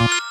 you